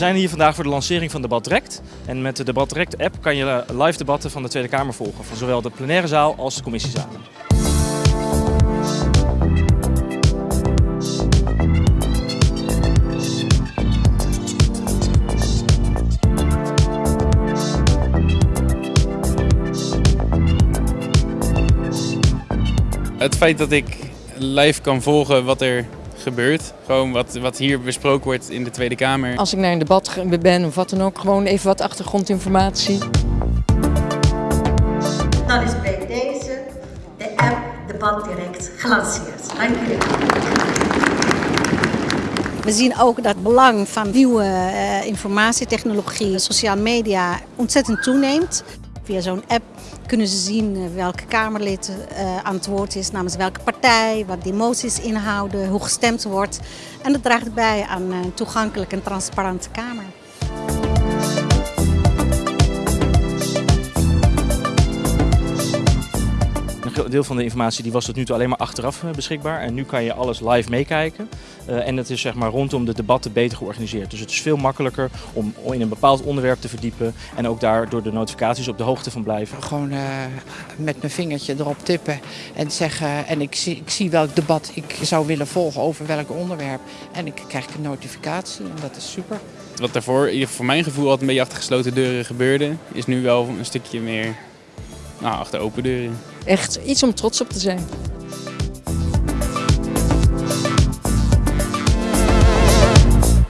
zijn hier vandaag voor de lancering van Debat Direct. En met de Debat Direct app kan je live debatten van de Tweede Kamer volgen. Van zowel de plenaire zaal als de commissiezalen. Het feit dat ik live kan volgen wat er gebeurt. Gewoon wat, wat hier besproken wordt in de Tweede Kamer. Als ik naar een debat ben of wat dan ook, gewoon even wat achtergrondinformatie. Dan is bij deze de app Debat Direct gelanceerd. Dank u We zien ook dat het belang van nieuwe uh, informatietechnologie, sociale media ontzettend toeneemt. Via zo'n app kunnen ze zien eh, welke Kamerlid uh, aan het woord is, namens welke partij, wat de moties inhouden, hoe gestemd wordt. En dat draagt bij aan een toegankelijke en transparante Kamer. Deel van de informatie die was tot nu toe alleen maar achteraf beschikbaar. En nu kan je alles live meekijken. Uh, en het is zeg maar rondom de debatten beter georganiseerd. Dus het is veel makkelijker om in een bepaald onderwerp te verdiepen. En ook daar door de notificaties op de hoogte van blijven. Gewoon uh, met mijn vingertje erop tippen en zeggen. En ik zie, ik zie welk debat ik zou willen volgen over welk onderwerp. En ik krijg een notificatie en dat is super. Wat daarvoor, voor mijn gevoel, altijd een beetje achter gesloten deuren gebeurde, is nu wel een stukje meer nou, achter open deuren. Echt iets om trots op te zijn.